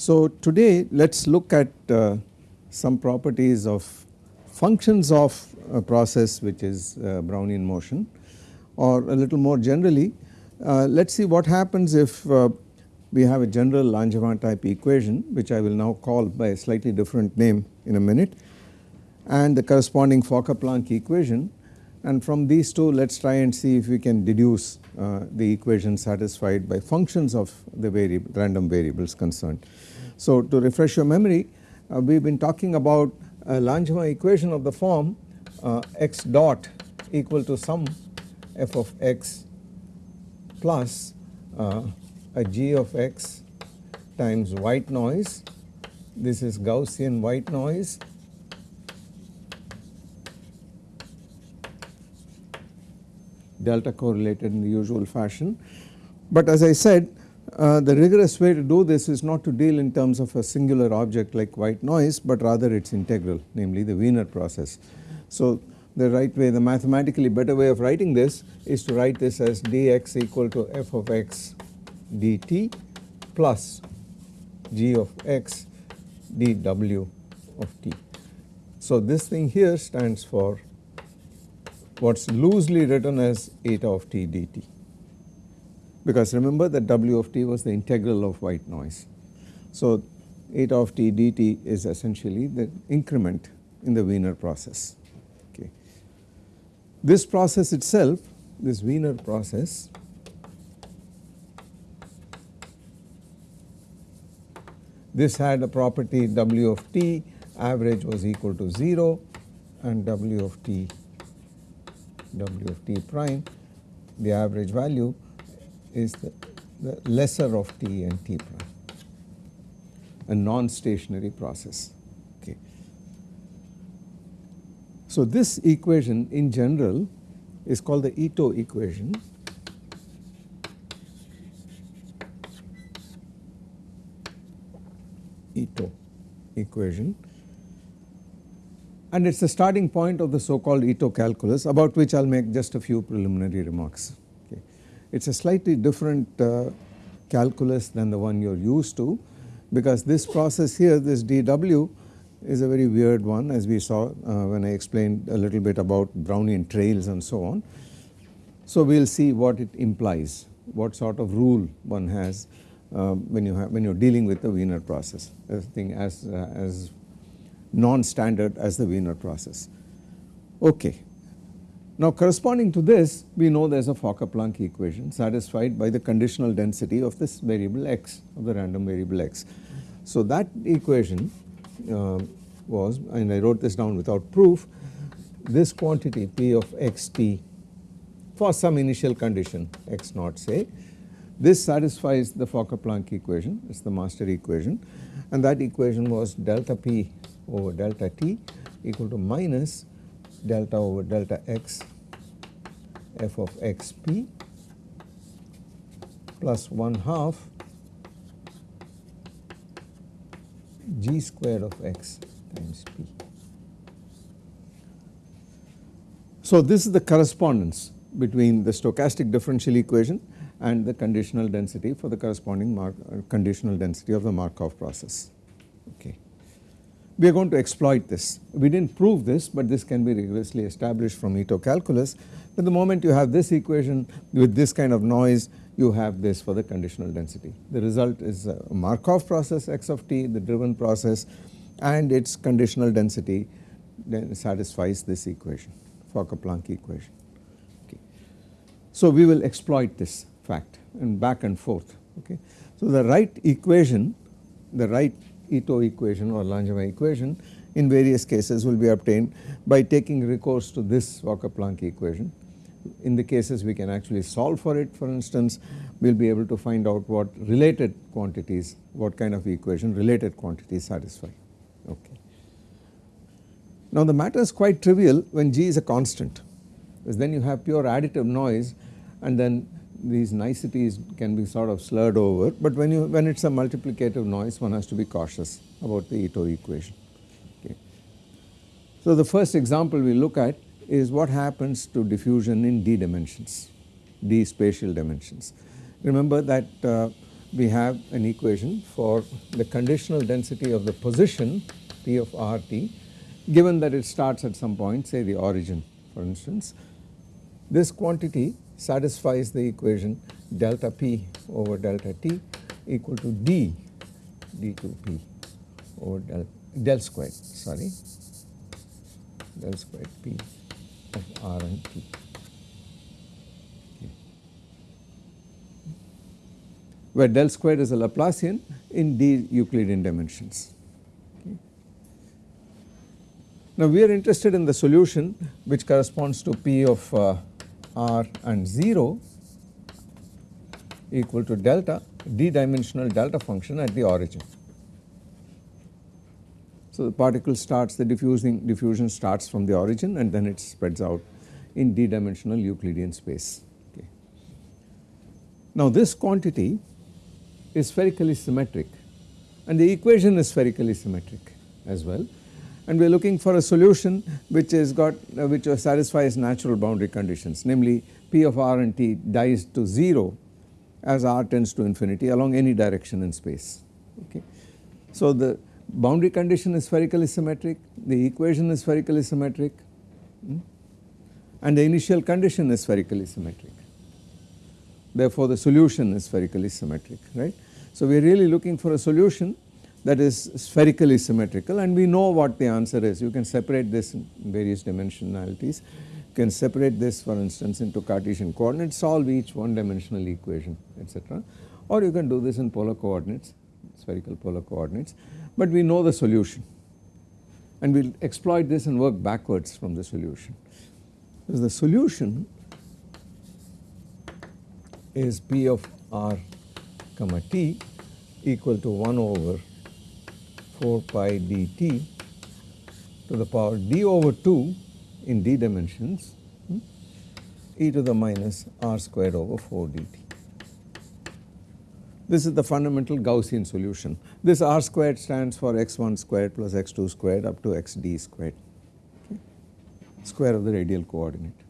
So today let us look at uh, some properties of functions of a process which is uh, Brownian motion or a little more generally uh, let us see what happens if uh, we have a general Langevin type equation which I will now call by a slightly different name in a minute and the corresponding Fokker-Planck equation and from these two let us try and see if we can deduce uh, the equation satisfied by functions of the variable random variables concerned. So to refresh your memory uh, we have been talking about a Langevin equation of the form uh, x dot equal to some f of x plus uh, a g of x times white noise this is Gaussian white noise delta correlated in the usual fashion. But as I said uh, the rigorous way to do this is not to deal in terms of a singular object like white noise but rather its integral namely the Wiener process. So the right way the mathematically better way of writing this is to write this as dx equal to f of x dt plus g of x dw of t. So this thing here stands for what is loosely written as eta of t dt because remember that W of t was the integral of white noise. So eta of t dt is essentially the increment in the Wiener process. This process itself this Wiener process this had a property W of t average was equal to 0 and W of t W of t prime the average value is the, the lesser of t and t prime a non-stationary process. Okay. So this equation in general is called the Ito equation. Ito equation and it is the starting point of the so called Ito calculus about which I will make just a few preliminary remarks. It is a slightly different uh, calculus than the one you are used to because this process here this dW is a very weird one as we saw uh, when I explained a little bit about Brownian trails and so on. So we will see what it implies, what sort of rule one has uh, when you have when you are dealing with the Wiener process, a thing as, uh, as non-standard as the Wiener process. Okay. Now corresponding to this we know there is a Fokker-Planck equation satisfied by the conditional density of this variable x of the random variable x. So that equation uh, was and I wrote this down without proof this quantity p of xt for some initial condition x naught say this satisfies the Fokker-Planck equation it is the master equation and that equation was delta p over delta t equal to minus delta over delta x f of x p plus 1 half g square of x times p. So this is the correspondence between the stochastic differential equation and the conditional density for the corresponding Mark, uh, conditional density of the Markov process. Okay we are going to exploit this. We did not prove this but this can be rigorously established from Ito calculus But the moment you have this equation with this kind of noise you have this for the conditional density. The result is a Markov process x of t the driven process and its conditional density then satisfies this equation Fokker-Planck equation. Okay. So we will exploit this fact and back and forth okay. So the right equation the right Ito equation or Langevin equation in various cases will be obtained by taking recourse to this Fokker-Planck equation. In the cases we can actually solve for it for instance we will be able to find out what related quantities what kind of equation related quantities satisfy okay. Now the matter is quite trivial when G is a constant because then you have pure additive noise and then these niceties can be sort of slurred over, but when you when it's a multiplicative noise one has to be cautious about the Ito equation. Okay. So the first example we look at is what happens to diffusion in d dimensions, d spatial dimensions. Remember that uh, we have an equation for the conditional density of the position P of RT given that it starts at some point say the origin for instance. This quantity satisfies the equation delta P over delta T equal to D d2P over del, del squared sorry del squared P of R and T. where del squared is a Laplacian in d Euclidean dimensions. Okay. Now we are interested in the solution which corresponds to P of uh, R and 0 equal to delta d dimensional delta function at the origin. So the particle starts the diffusing diffusion starts from the origin and then it spreads out in d dimensional Euclidean space. Okay. Now this quantity is spherically symmetric and the equation is spherically symmetric as well and we are looking for a solution which has got uh, which satisfies natural boundary conditions namely P of r and t dies to 0 as r tends to infinity along any direction in space okay. So the boundary condition is spherically symmetric, the equation is spherically symmetric hmm, and the initial condition is spherically symmetric therefore the solution is spherically symmetric right. So we are really looking for a solution that is spherically symmetrical and we know what the answer is. You can separate this in various dimensionalities. You can separate this for instance into Cartesian coordinates solve each one dimensional equation etc or you can do this in polar coordinates spherical polar coordinates but we know the solution and we will exploit this and work backwards from the solution. Because the solution is P of r comma t equal to 1 over 4 pi dt to the power d over 2 in d dimensions hmm, e to the minus r squared over 4 dt. This is the fundamental Gaussian solution. This r squared stands for x1 squared plus x2 squared up to xd squared, okay, square of the radial coordinate.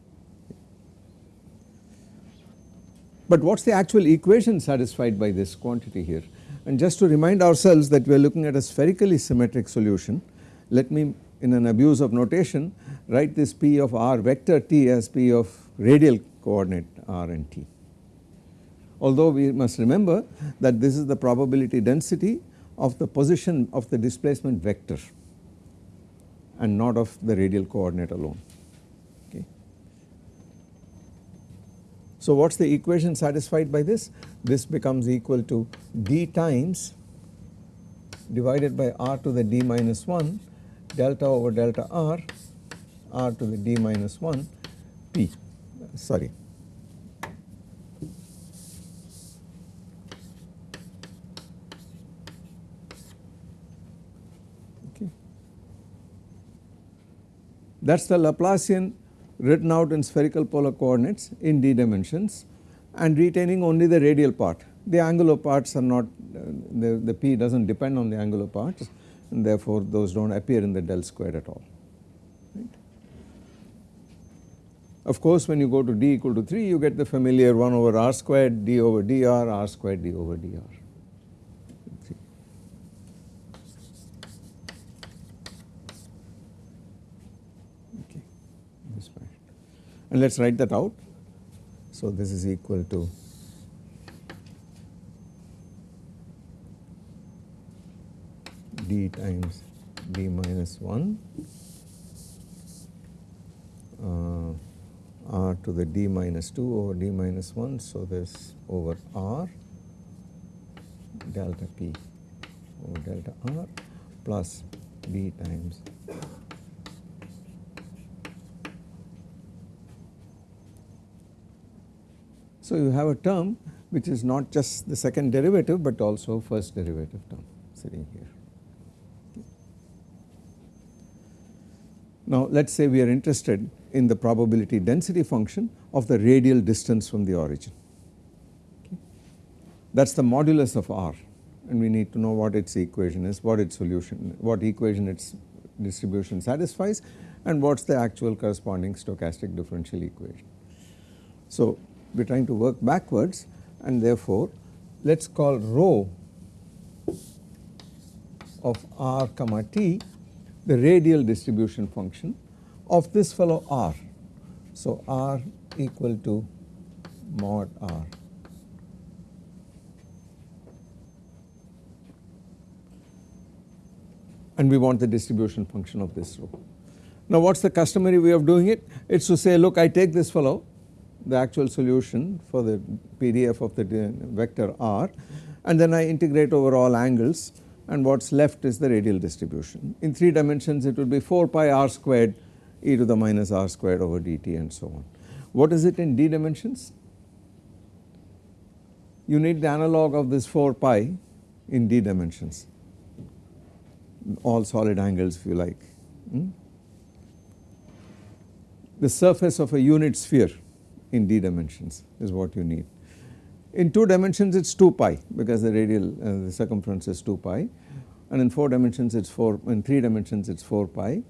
But what is the actual equation satisfied by this quantity here? And just to remind ourselves that we are looking at a spherically symmetric solution, let me in an abuse of notation write this P of r vector t as P of radial coordinate r and t. Although we must remember that this is the probability density of the position of the displacement vector and not of the radial coordinate alone. Okay. So what is the equation satisfied by this? This becomes equal to d times divided by r to the d minus 1 delta over delta r r to the d minus 1 p sorry. That is the Laplacian written out in spherical polar coordinates in d dimensions and retaining only the radial part. The angular parts are not uh, the, the p does not depend on the angular parts and therefore those do not appear in the del squared at all. Right. Of course when you go to d equal to 3 you get the familiar 1 over r squared d over dr r squared d over dr. and let us write that out. So this is equal to d times d minus 1 uh, r to the d minus 2 over d minus 1. So this over r delta p over delta r plus d times So you have a term which is not just the second derivative but also first derivative term sitting here. Now let us say we are interested in the probability density function of the radial distance from the origin. That is the modulus of R and we need to know what its equation is, what its solution, what equation its distribution satisfies and what is the actual corresponding stochastic differential equation. So we are trying to work backwards and therefore let us call rho of r comma t the radial distribution function of this fellow r. So r equal to mod r. And we want the distribution function of this rho. Now what is the customary way of doing it? It is to say look I take this fellow the actual solution for the PDF of the vector r and then I integrate over all angles and what is left is the radial distribution. In 3 dimensions it would be 4 pi r squared e to the minus r squared over dt and so on. What is it in d dimensions? You need the analog of this 4 pi in d dimensions all solid angles if you like. Hmm? The surface of a unit sphere in d dimensions is what you need. In 2 dimensions it is 2 pi because the radial uh, the circumference is 2 pi and in 4 dimensions it is 4 in 3 dimensions it is 4 pi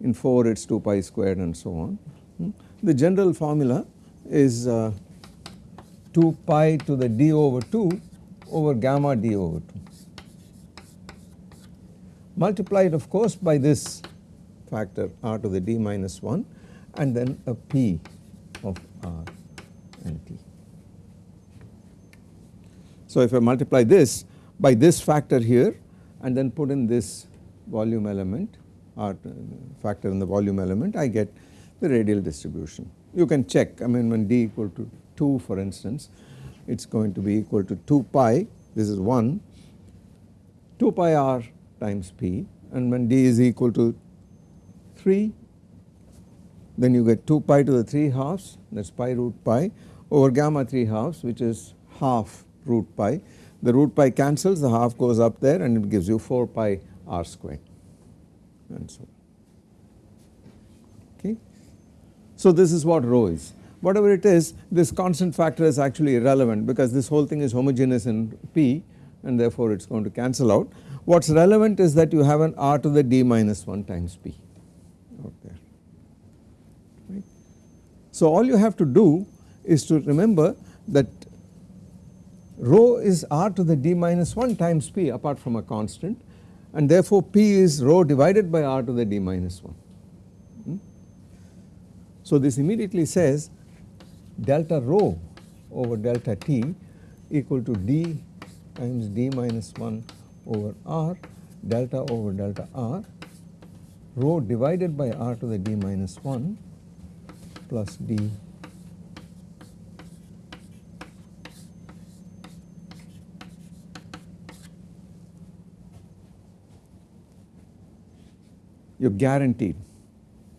in 4 it is 2 pi squared and so on. Hmm. The general formula is uh, 2 pi to the d over 2 over gamma d over 2 multiplied of course by this factor r to the d minus 1 and then a p of Uh, t. So if I multiply this by this factor here and then put in this volume element or uh, factor in the volume element I get the radial distribution. You can check I mean when d equal to 2 for instance it is going to be equal to 2 pi this is 1 2 pi r times p and when d is equal to 3 then you get 2 pi to the 3 halves that is pi root pi over gamma 3 halves which is half root pi. The root pi cancels the half goes up there and it gives you 4 pi r squared and so okay. So this is what rho is whatever it is this constant factor is actually irrelevant because this whole thing is homogeneous in P and therefore it is going to cancel out. What is relevant is that you have an r to the d minus 1 times P out there. So all you have to do is to remember that rho is r to the d minus 1 times p apart from a constant and therefore p is rho divided by r to the d minus 1. Hmm? So this immediately says delta rho over delta t equal to d times d minus 1 over r delta over delta r rho divided by r to the d minus 1 plus d you are guaranteed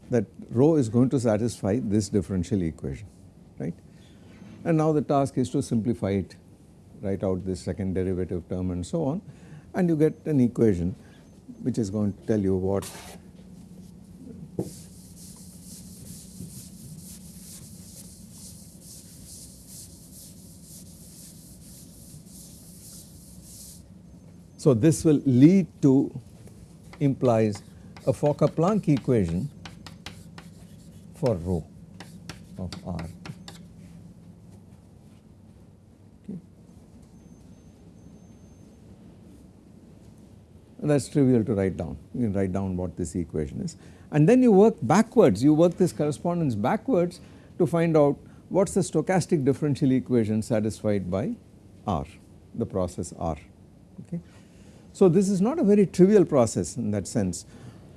that rho is going to satisfy this differential equation right. And now the task is to simplify it write out this second derivative term and so on and you get an equation which is going to tell you what So this will lead to implies a Fokker-Planck equation for rho of r. That is trivial to write down, you can write down what this equation is and then you work backwards, you work this correspondence backwards to find out what is the stochastic differential equation satisfied by R, the process R. Okay. So this is not a very trivial process in that sense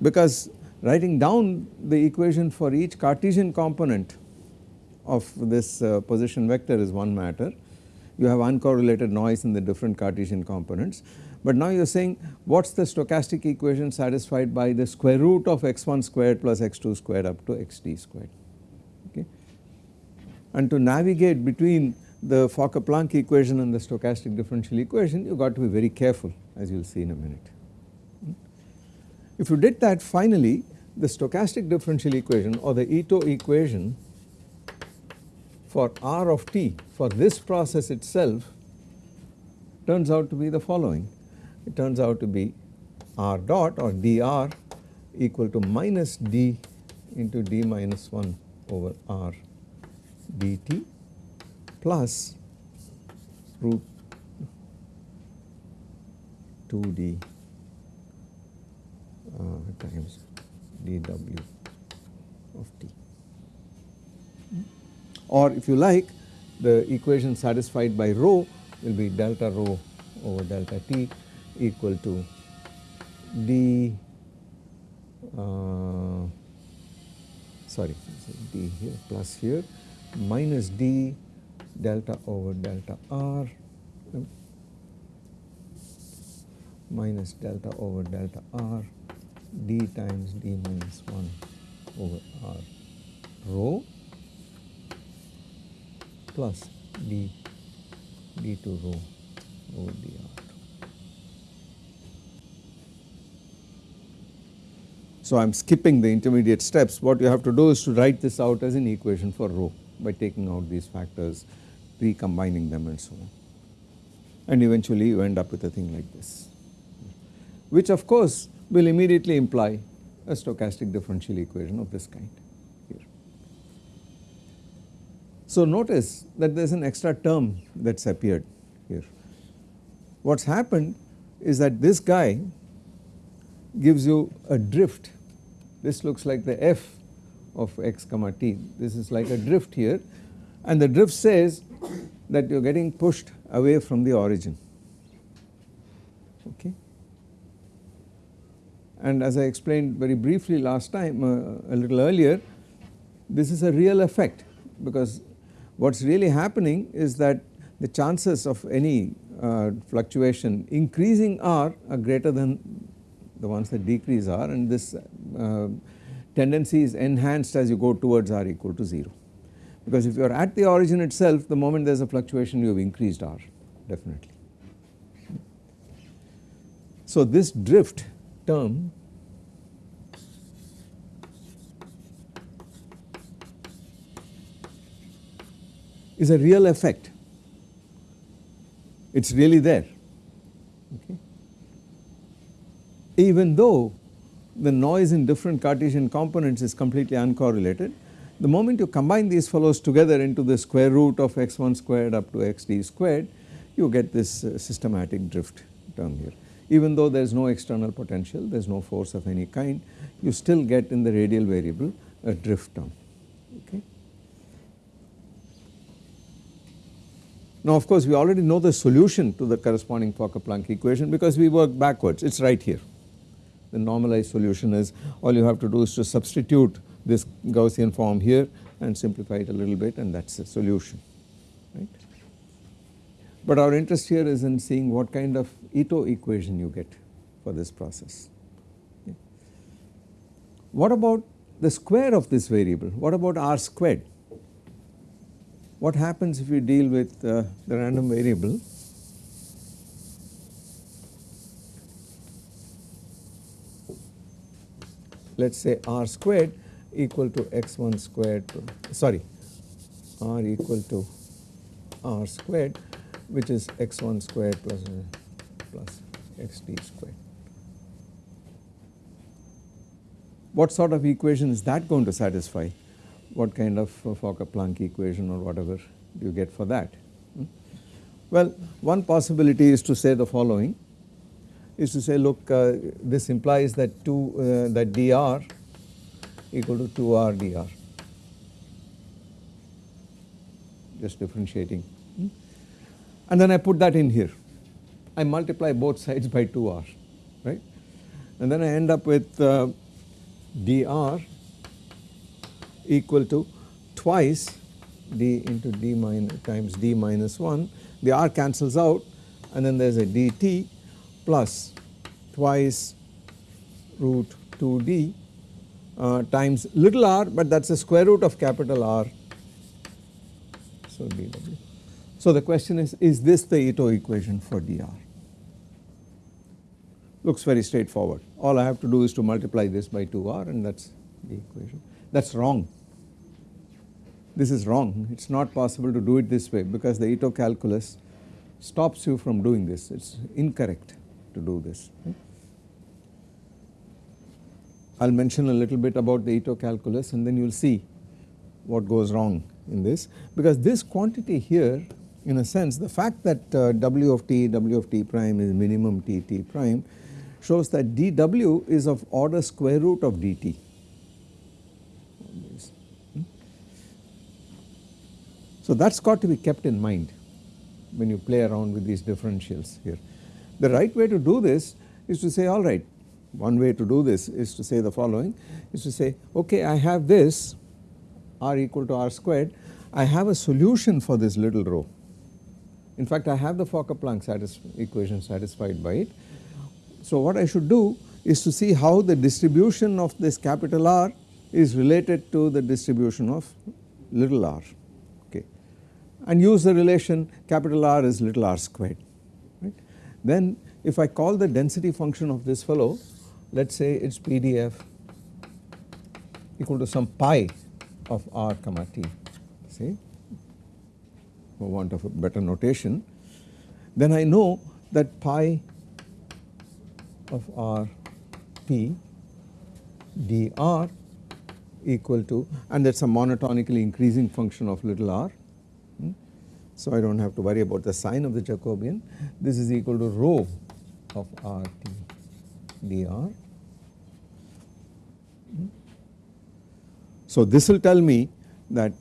because writing down the equation for each Cartesian component of this uh, position vector is one matter. You have uncorrelated noise in the different Cartesian components but now you are saying what is the stochastic equation satisfied by the square root of x1 squared plus x2 squared up to xt squared okay. And to navigate between the Fokker-Planck equation and the stochastic differential equation you got to be very careful as you will see in a minute. If you did that finally the stochastic differential equation or the Ito equation for r of t for this process itself turns out to be the following. It turns out to be r dot or dr equal to minus d into d minus 1 over r dt plus root 2d uh, times dw of t. Or if you like the equation satisfied by rho will be delta rho over delta t equal to d uh, sorry d here plus here minus d delta over delta r um, minus delta over delta r d times d minus 1 over r rho plus d d2 rho over dr. So, I am skipping the intermediate steps what you have to do is to write this out as an equation for rho by taking out these factors recombining them and so on. And eventually you end up with a thing like this. Which of course will immediately imply a stochastic differential equation of this kind here. So notice that there is an extra term that's appeared here. What's happened is that this guy gives you a drift. This looks like the f of x comma t. This is like a drift here. And the drift says that you are getting pushed away from the origin okay. And as I explained very briefly last time uh, a little earlier this is a real effect because what is really happening is that the chances of any uh, fluctuation increasing r are greater than the ones that decrease are and this uh, tendency is enhanced as you go towards r equal to 0 because if you are at the origin itself the moment there is a fluctuation you have increased r definitely. So this drift term is a real effect it is really there okay. even though the noise in different Cartesian components is completely uncorrelated the moment you combine these fellows together into the square root of x1 squared up to xd squared you get this uh, systematic drift term here. Even though there is no external potential there is no force of any kind you still get in the radial variable a drift term okay. Now of course we already know the solution to the corresponding Fokker-Planck equation because we work backwards it is right here. The normalized solution is all you have to do is to substitute this Gaussian form here and simplify it a little bit and that is the solution right. But our interest here is in seeing what kind of Ito equation you get for this process. Okay. What about the square of this variable? What about r squared? What happens if you deal with uh, the random variable? Let us say r squared equal to x1 squared sorry r equal to r squared which is x1 squared plus, plus xd squared. What sort of equation is that going to satisfy? What kind of Fokker-Planck equation or whatever do you get for that? Hmm? Well, one possibility is to say the following is to say look uh, this implies that 2 uh, that dr equal to 2r dr just differentiating. Hmm? and then I put that in here. I multiply both sides by 2r right? And then I end up with uh, dr equal to twice d into d minus times d minus 1 the r cancels out and then there is a dt plus twice root 2d uh, times little r but that is the square root of capital R. So dw. So the question is, is this the Ito equation for dr? Looks very straightforward. All I have to do is to multiply this by 2r and that is the equation. That is wrong this is wrong it is not possible to do it this way because the Ito calculus stops you from doing this it is incorrect to do this. I will mention a little bit about the Ito calculus and then you will see what goes wrong in this because this quantity here in a sense the fact that uh, W of t, W of t prime is minimum t, t prime shows that dW is of order square root of dt. So that has got to be kept in mind when you play around with these differentials here. The right way to do this is to say alright one way to do this is to say the following is to say okay I have this r equal to r squared I have a solution for this little rho. In fact I have the Fokker-Planck equation satisfied by it. So what I should do is to see how the distribution of this capital R is related to the distribution of little r okay and use the relation capital R is little r squared right. Then if I call the density function of this fellow let us say its PDF equal to some pi of r comma t say for want of a better notation then I know that pi of r t dr equal to and that is a monotonically increasing function of little r. Hmm. So I do not have to worry about the sign of the Jacobian this is equal to rho of r t dr. Hmm. So this will tell me that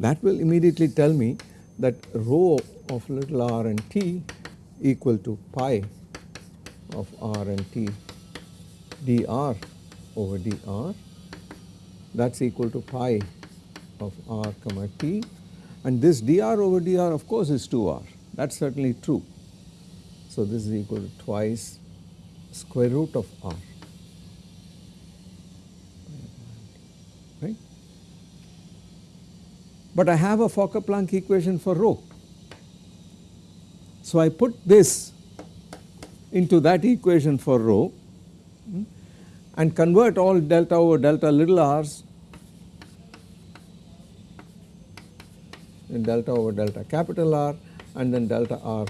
that will immediately tell me that rho of little r and t equal to pi of r and t dr over dr that is equal to pi of r comma t and this dr over dr of course is 2r that is certainly true. So this is equal to twice square root of r right. But I have a Fokker-Planck equation for rho. So I put this into that equation for rho hmm, and convert all delta over delta little r's in delta over delta capital R and then delta R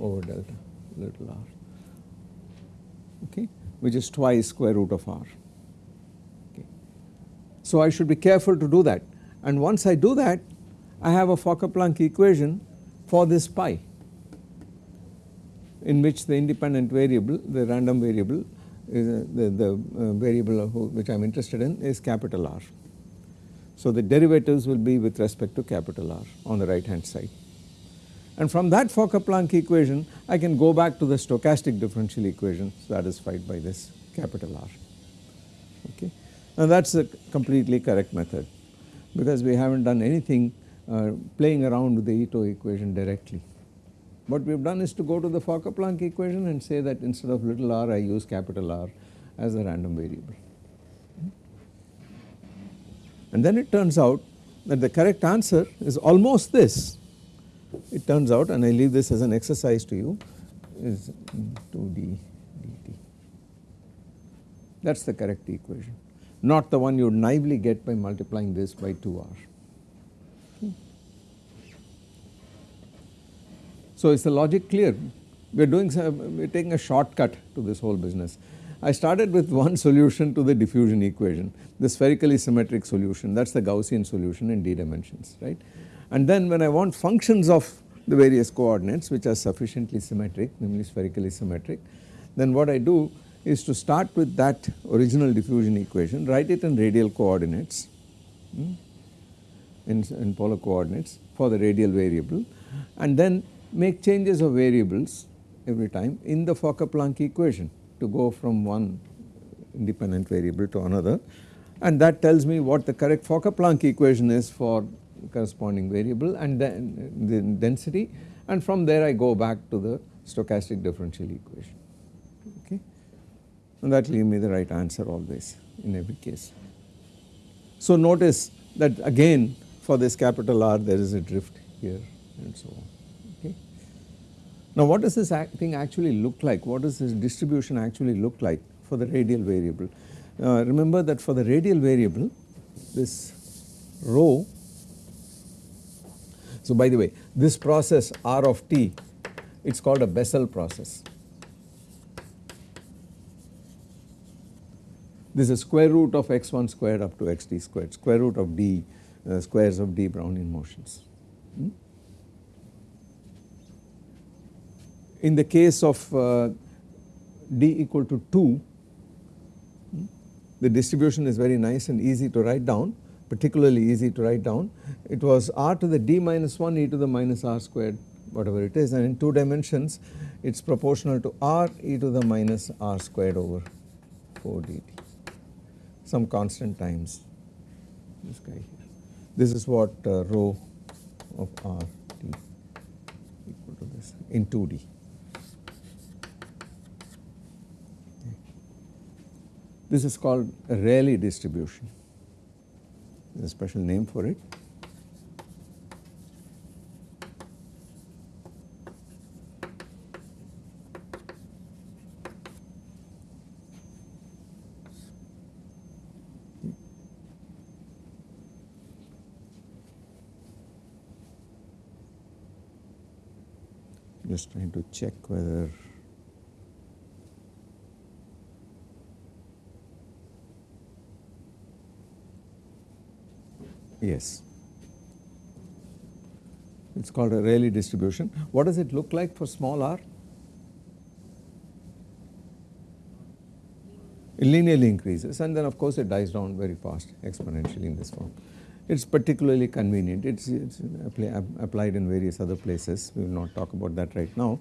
over delta little r okay which is twice square root of r okay. So I should be careful to do that and once I do that I have a Fokker-Planck equation for this pi in which the independent variable the random variable is uh, the, the uh, variable which I am interested in is capital R. So the derivatives will be with respect to capital R on the right hand side and from that Fokker-Planck equation I can go back to the stochastic differential equation satisfied by this capital R okay. Now that is a completely correct method because we have not done anything uh, playing around with the Ito equation directly. What we have done is to go to the Fokker-Planck equation and say that instead of little r I use capital R as a random variable. And then it turns out that the correct answer is almost this. It turns out and I leave this as an exercise to you is 2d dt. That is the correct equation not the one you naively get by multiplying this by 2r. So is the logic clear? We are doing some, we are taking a shortcut to this whole business. I started with one solution to the diffusion equation, the spherically symmetric solution that is the Gaussian solution in d dimensions right. And then when I want functions of the various coordinates which are sufficiently symmetric namely spherically symmetric then what I do is to start with that original diffusion equation write it in radial coordinates hmm, in, in polar coordinates for the radial variable and then make changes of variables every time in the Fokker-Planck equation to go from one independent variable to another and that tells me what the correct Fokker-Planck equation is for corresponding variable and then the density and from there I go back to the stochastic differential equation okay and that will give me the right answer always in every case. So notice that again for this capital R there is a drift here and so on. Now what does this thing actually look like? What does this distribution actually look like for the radial variable. Uh, remember that for the radial variable this rho so by the way this process R of t it is called a Bessel process. This is square root of x1 squared up to xt squared square root of d uh, squares of d Brownian motions. Hmm? In the case of uh, d equal to 2 the distribution is very nice and easy to write down particularly easy to write down. It was r to the d minus 1 e to the minus r squared whatever it is and in 2 dimensions it is proportional to r e to the minus r squared over 4 dt some constant times this guy here. This is what uh, rho of r t equal to this in 2d. This is called a Rayleigh distribution. There is a special name for it. Just trying to check whether Yes. It is called a Rayleigh distribution. What does it look like for small r? It linearly increases and then of course it dies down very fast exponentially in this form. It is particularly convenient, it is applied in various other places, we will not talk about that right now.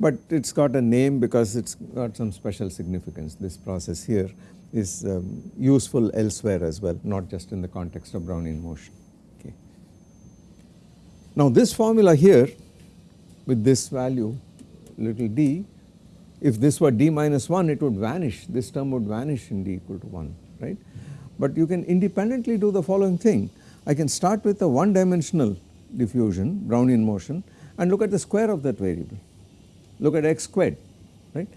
But it has got a name because it has got some special significance, this process here is um, useful elsewhere as well not just in the context of Brownian motion. Okay. Now this formula here with this value little d if this were d minus 1 it would vanish this term would vanish in d equal to 1 right. But you can independently do the following thing I can start with a one dimensional diffusion Brownian motion and look at the square of that variable look at x squared right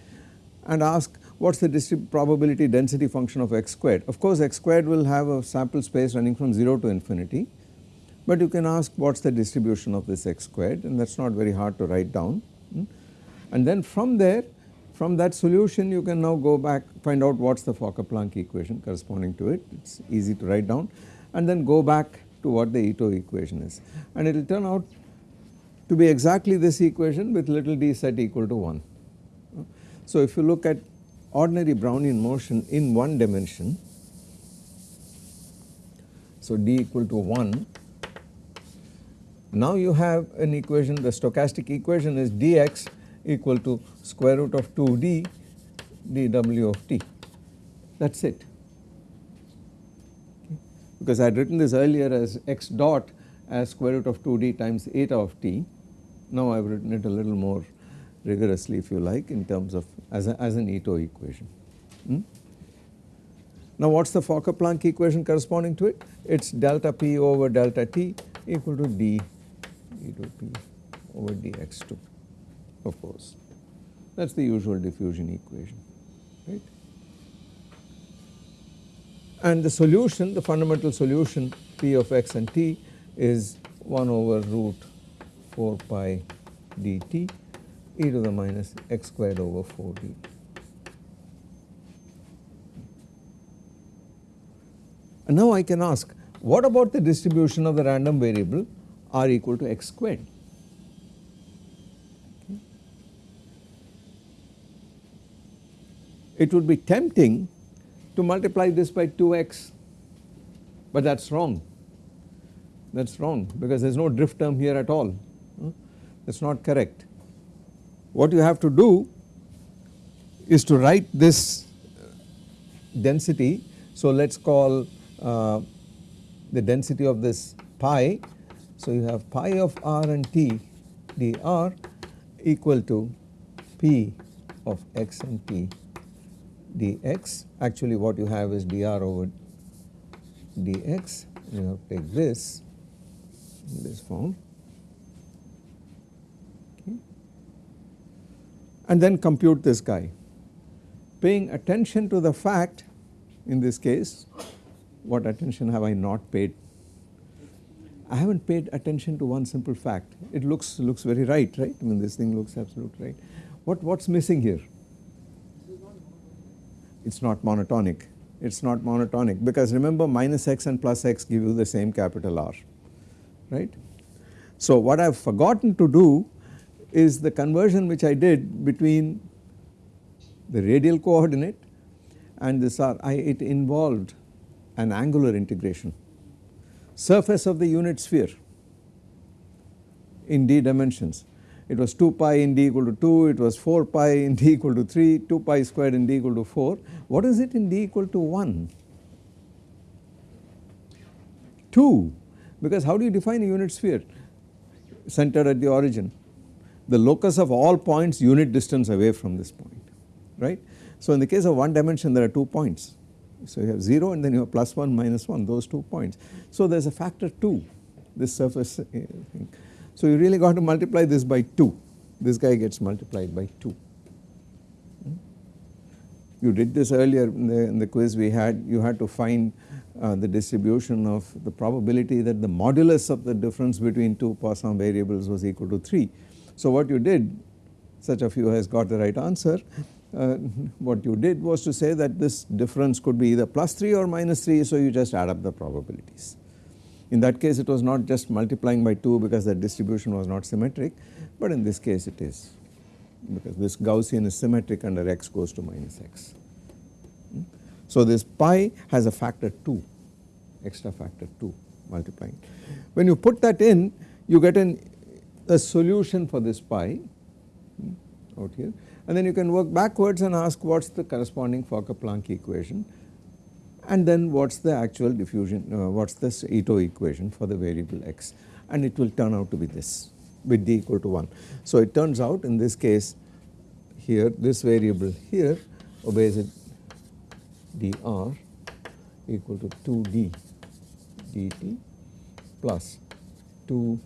and ask what is the probability density function of x squared. Of course x squared will have a sample space running from 0 to infinity but you can ask what is the distribution of this x squared and that is not very hard to write down. Hmm. And then from there from that solution you can now go back find out what is the Fokker-Planck equation corresponding to it it is easy to write down and then go back to what the Ito equation is and it will turn out to be exactly this equation with little d set equal to 1. So if you look at ordinary Brownian motion in one dimension. So d equal to 1. Now you have an equation the stochastic equation is dx equal to square root of 2d dw of t. That is it because I had written this earlier as x dot as square root of 2d times eta of t. Now I have written it a little more rigorously if you like in terms of as, a, as an Ito equation. Hmm? Now what is the Fokker-Planck equation corresponding to it? It is delta p over delta t equal to d e to p over dx2 of course that is the usual diffusion equation right. And the solution the fundamental solution p of x and t is 1 over root 4 pi dt e to the minus x squared over 4d. And now I can ask what about the distribution of the random variable r equal to x squared? It would be tempting to multiply this by 2x but that is wrong. That is wrong because there is no drift term here at all. Hmm? That is not correct what you have to do is to write this density. So let us call uh, the density of this pi. So you have pi of r and t dr equal to p of x and t dx. Actually what you have is dr over dx. You have to take this in this form and then compute this guy paying attention to the fact in this case what attention have I not paid? I have not paid attention to one simple fact it looks looks very right right I mean this thing looks absolute right. What what is missing here? It is not monotonic it is not monotonic because remember minus x and plus x give you the same capital R right. So what I have forgotten to do is the conversion which I did between the radial coordinate and this R I, it involved an angular integration surface of the unit sphere in d dimensions it was 2 pi in d equal to 2, it was 4 pi in d equal to 3, 2 pi squared in d equal to 4. What is it in d equal to 1? 2 because how do you define a unit sphere centered at the origin? The locus of all points unit distance away from this point right. So in the case of one dimension there are 2 points. So you have 0 and then you have plus 1 minus 1 those 2 points. So there is a factor 2 this surface uh, thing. So you really got to multiply this by 2, this guy gets multiplied by 2. You did this earlier in the, in the quiz we had, you had to find uh, the distribution of the probability that the modulus of the difference between two Poisson variables was equal to 3. So what you did, such of you has got the right answer, uh, what you did was to say that this difference could be either plus 3 or minus 3 so you just add up the probabilities. In that case it was not just multiplying by 2 because the distribution was not symmetric, but in this case it is because this Gaussian is symmetric under x goes to minus x. So this pi has a factor 2, extra factor 2 multiplying. When you put that in you get an, a solution for this pi hmm, out here and then you can work backwards and ask what is the corresponding Fokker-Planck equation and then what is the actual diffusion, uh, what is this Ito equation for the variable x and it will turn out to be this with d equal to 1. So it turns out in this case here this variable here obeys it dr equal to 2d dt plus 2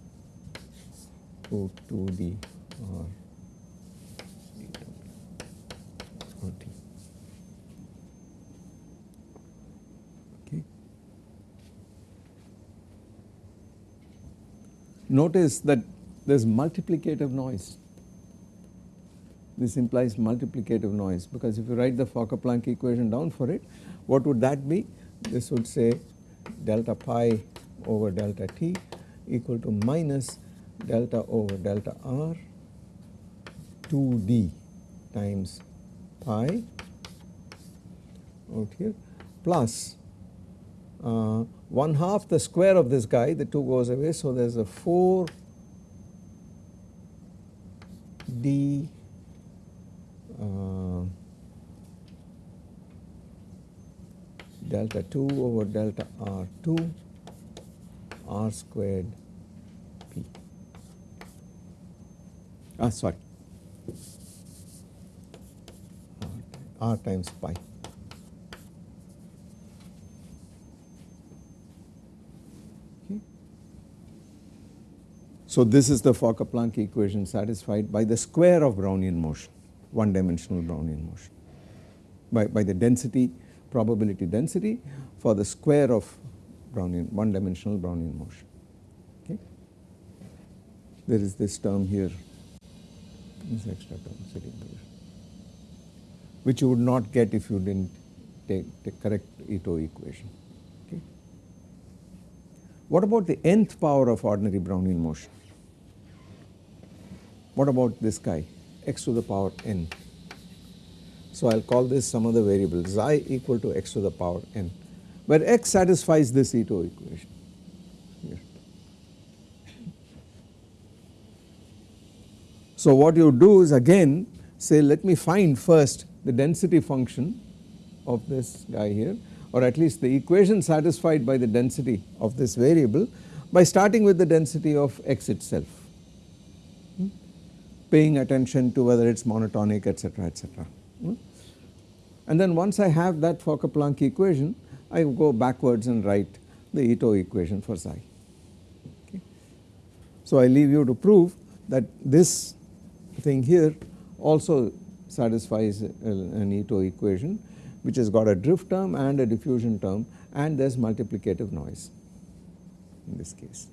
2 2d r Notice that there is multiplicative noise. This implies multiplicative noise because if you write the Fokker-Planck equation down for it, what would that be? This would say delta pi over delta t equal to minus delta over delta r 2d times pi out here plus uh, 1 half the square of this guy the 2 goes away. So there is a 4 d uh, delta 2 over delta r 2 r squared p ah sorry. R, r times pi. So this is the Fokker-Planck equation satisfied by the square of Brownian motion, one dimensional Brownian motion, by, by the density, probability density for the square of Brownian, one dimensional Brownian motion. Okay. There is this term here, this extra term sitting which you would not get if you did not take the correct Ito equation. Okay. What about the nth power of ordinary Brownian motion? What about this guy x to the power n. So I will call this some other variable xi equal to x to the power n where x satisfies this Ito equation So what you do is again say let me find first the density function of this guy here or at least the equation satisfied by the density of this variable by starting with the density of x itself paying attention to whether it is monotonic etc etc. Hmm? And then once I have that Fokker-Planck equation I go backwards and write the Ito equation for psi. Okay. So I leave you to prove that this thing here also satisfies uh, an Ito equation which has got a drift term and a diffusion term and there is multiplicative noise in this case.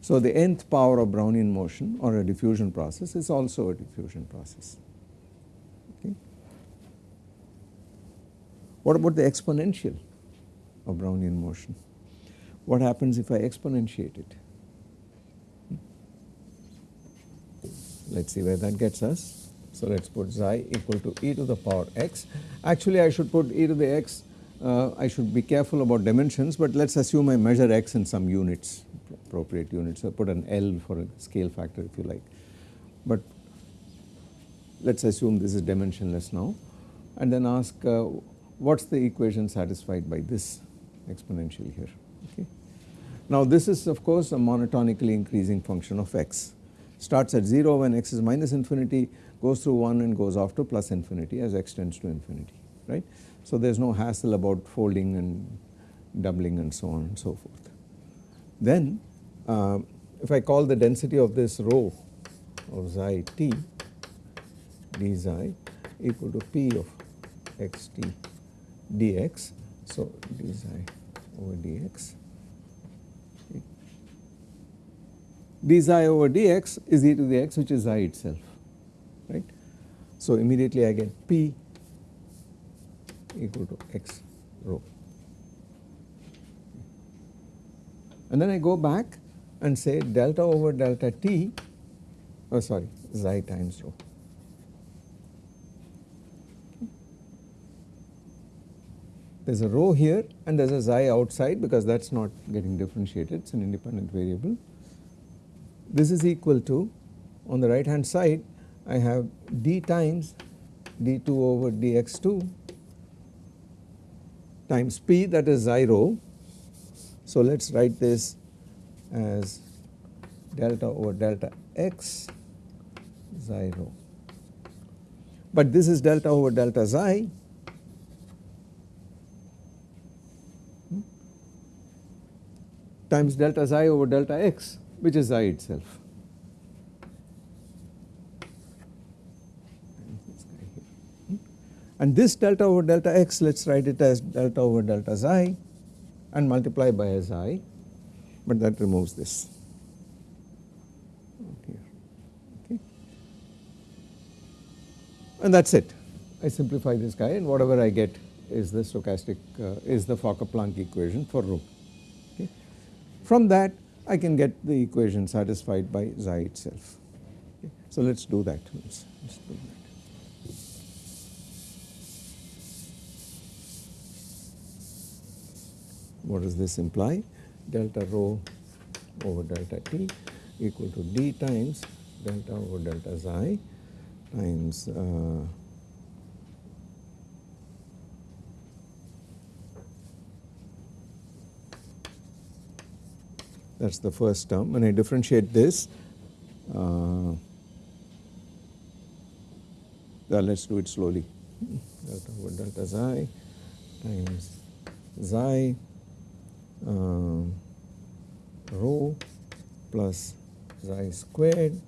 So, the nth power of Brownian motion or a diffusion process is also a diffusion process. Okay. What about the exponential of Brownian motion? What happens if I exponentiate it? Let us see where that gets us. So, let us put xi equal to e to the power x. Actually, I should put e to the x, uh, I should be careful about dimensions, but let us assume I measure x in some units appropriate units. So, put an L for a scale factor if you like. But let us assume this is dimensionless now and then ask uh, what is the equation satisfied by this exponential here. Okay. Now this is of course a monotonically increasing function of x starts at 0 when x is minus infinity goes through 1 and goes off to plus infinity as x tends to infinity right. So there is no hassle about folding and doubling and so on and so forth. Then uh, if I call the density of this rho of xi t d xi equal to p of x t dx. So, d xi over dx d xi over dx is e to the x which is xi itself right. So, immediately I get p equal to x rho and then I go back and say delta over delta t oh sorry xi times rho. There is a rho here and there is a xi outside because that is not getting differentiated it is an independent variable. This is equal to on the right hand side I have d times d2 over dx2 times p that is xi rho. So let us write this as delta over delta x xi rho. But this is delta over delta xi hmm? times delta xi over delta x which is I itself. And this delta over delta x let us write it as delta over delta xi and multiply by xi but that removes this and that is it. I simplify this guy and whatever I get is the stochastic uh, is the Fokker-Planck equation for rho. Okay. From that I can get the equation satisfied by xi itself. Okay. So let us do that. Let's, let's do that. What does this imply? delta rho over delta t equal to d times delta over delta xi times uh, that is the first term. When I differentiate this, uh, let us do it slowly. Delta over delta xi times xi uh, rho plus xi squared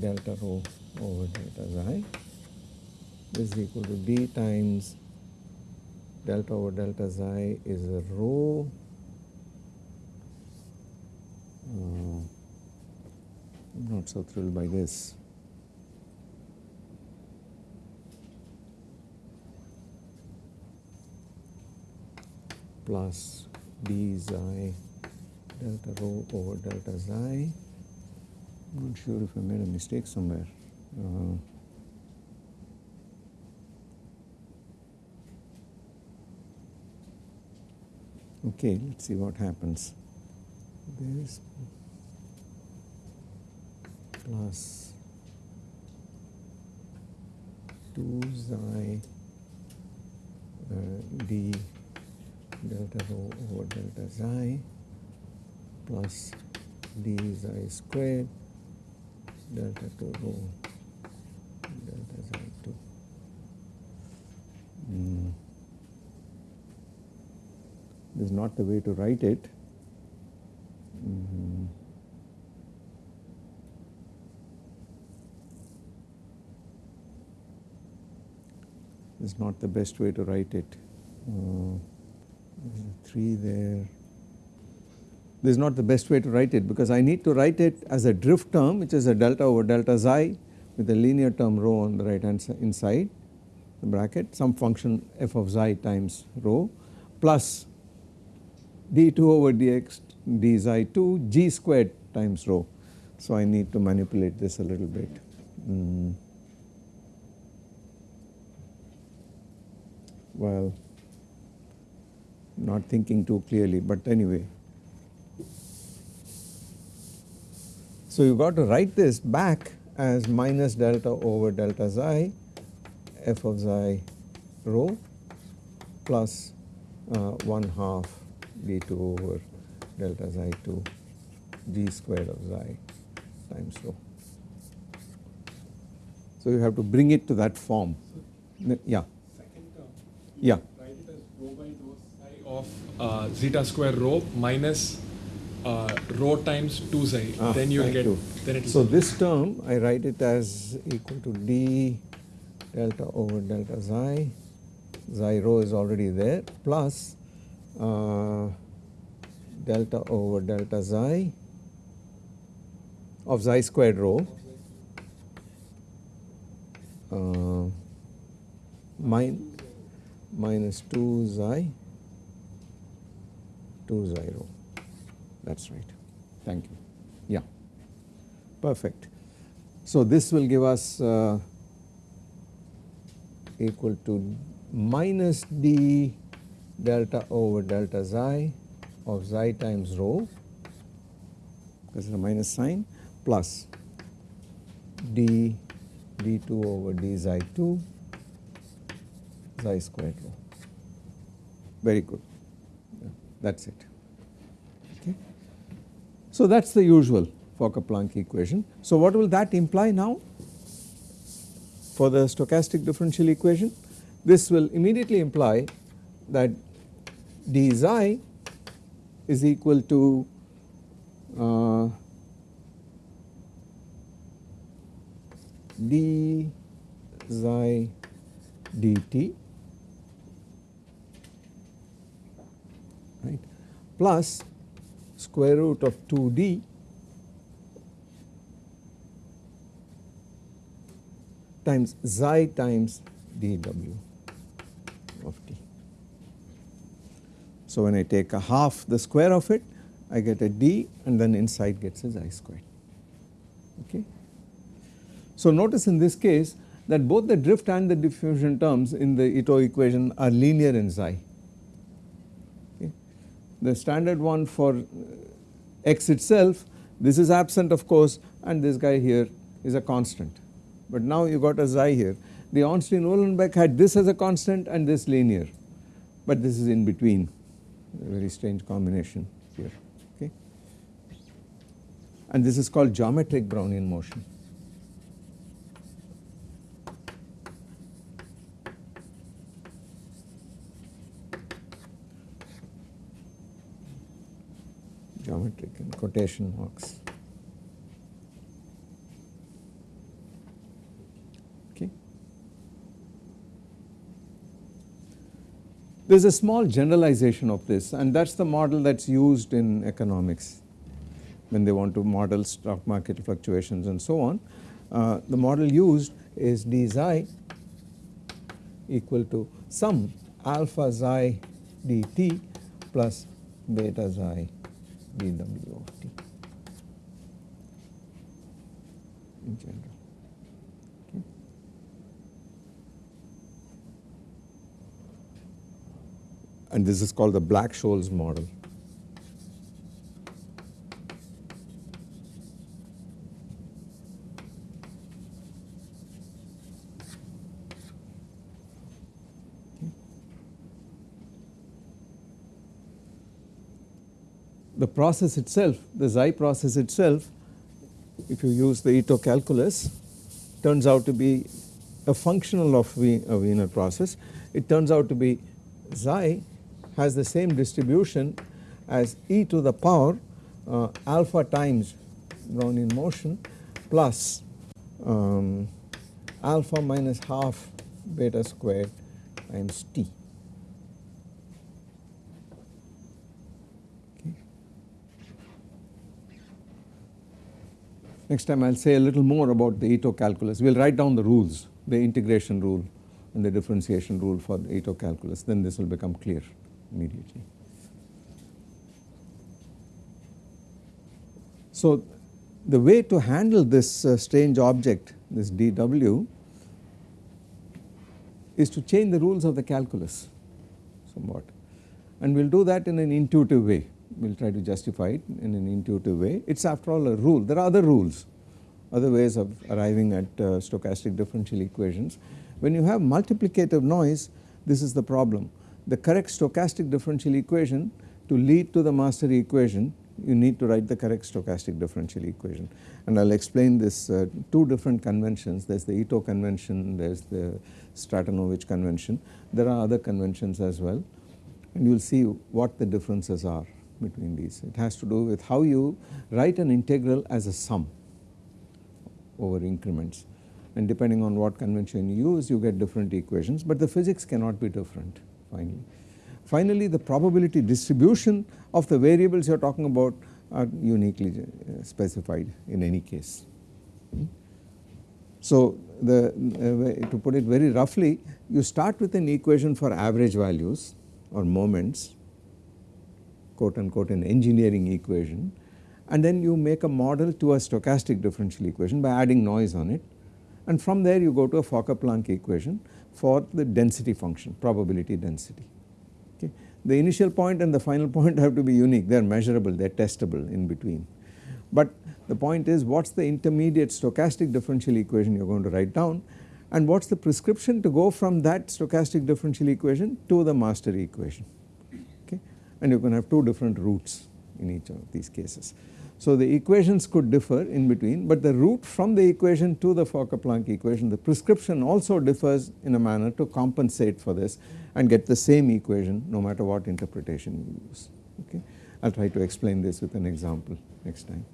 delta rho over delta xi this is equal to d times delta over delta xi is rho I'm not so thrilled by this plus d xi delta rho over delta xi. I am not sure if I made a mistake somewhere. Uh, okay, let us see what happens. Plus 2 xi uh, d delta rho over delta xi plus d xi squared delta 2 rho delta xi 2. Mm. This is not the way to write it. Is not the best way to write it. Uh, 3 there. This is not the best way to write it because I need to write it as a drift term which is a delta over delta xi with a linear term rho on the right hand inside the bracket some function f of xi times rho plus d2 over dx d xi 2 g squared times rho. So I need to manipulate this a little bit. Mm. Well, not thinking too clearly but anyway. So you got to write this back as minus delta over delta xi f of xi rho plus uh, 1 half d2 over delta xi 2 g squared of xi times rho. So you have to bring it to that form. Yeah. Second term. Yeah of uh, zeta square rho minus uh, rho times 2 xi ah, then you will get then it is so this term I write it as equal to d delta over delta xi. Xi rho is already there plus uh, delta over delta xi of xi squared rho uh, min minus 2 xi 20 that is right. Thank you. Yeah. Perfect. So this will give us uh, equal to minus d delta over delta xi of xi times rho. Because it is a minus sign plus d d2 over d xi 2 xi squared rho very good that is it. Okay. So that is the usual Fokker-Planck equation. So what will that imply now for the stochastic differential equation? This will immediately imply that d xi is equal to uh, d xi dt plus square root of 2d times xi times dw of t. So when I take a half the square of it I get a d and then inside gets a xi squared okay. So notice in this case that both the drift and the diffusion terms in the Ito equation are linear in xi the standard one for uh, x itself this is absent of course and this guy here is a constant. But now you got a xi here. The Ornstein Uhlenbeck had this as a constant and this linear. But this is in between. A very strange combination here. Okay? And this is called geometric Brownian motion. In quotation marks. Okay. There is a small generalization of this and that is the model that is used in economics when they want to model stock market fluctuations and so on. Uh, the model used is d xi equal to some alpha xi dt plus beta xi dw of t in general. Okay. And this is called the Black-Scholes model. Process itself, the Xi process itself, if you use the Ito calculus, turns out to be a functional of a Wiener process. It turns out to be Xi has the same distribution as e to the power uh, alpha times Brownian motion plus um, alpha minus half beta squared times t. Next time I will say a little more about the Ito calculus. We will write down the rules, the integration rule and the differentiation rule for the Ito calculus, then this will become clear immediately. So, the way to handle this uh, strange object, this dw, is to change the rules of the calculus somewhat and we will do that in an intuitive way. We will try to justify it in an intuitive way. It is after all a rule. There are other rules, other ways of arriving at uh, stochastic differential equations. When you have multiplicative noise, this is the problem. The correct stochastic differential equation to lead to the master equation you need to write the correct stochastic differential equation and I will explain this uh, two different conventions there is the Ito convention there is the Stratonovich convention there are other conventions as well and you will see what the differences are between these. It has to do with how you write an integral as a sum over increments and depending on what convention you use you get different equations but the physics cannot be different finally. Finally, the probability distribution of the variables you are talking about are uniquely uh, specified in any case. So, the uh, to put it very roughly you start with an equation for average values or moments quote unquote an engineering equation and then you make a model to a stochastic differential equation by adding noise on it and from there you go to a Fokker-Planck equation for the density function probability density. The initial point and the final point have to be unique, they are measurable, they are testable in between. But the point is what is the intermediate stochastic differential equation you are going to write down and what is the prescription to go from that stochastic differential equation to the master equation okay and you can have two different roots in each of these cases. So the equations could differ in between but the route from the equation to the Fokker-Planck equation the prescription also differs in a manner to compensate for this and get the same equation no matter what interpretation you use okay. I will try to explain this with an example next time.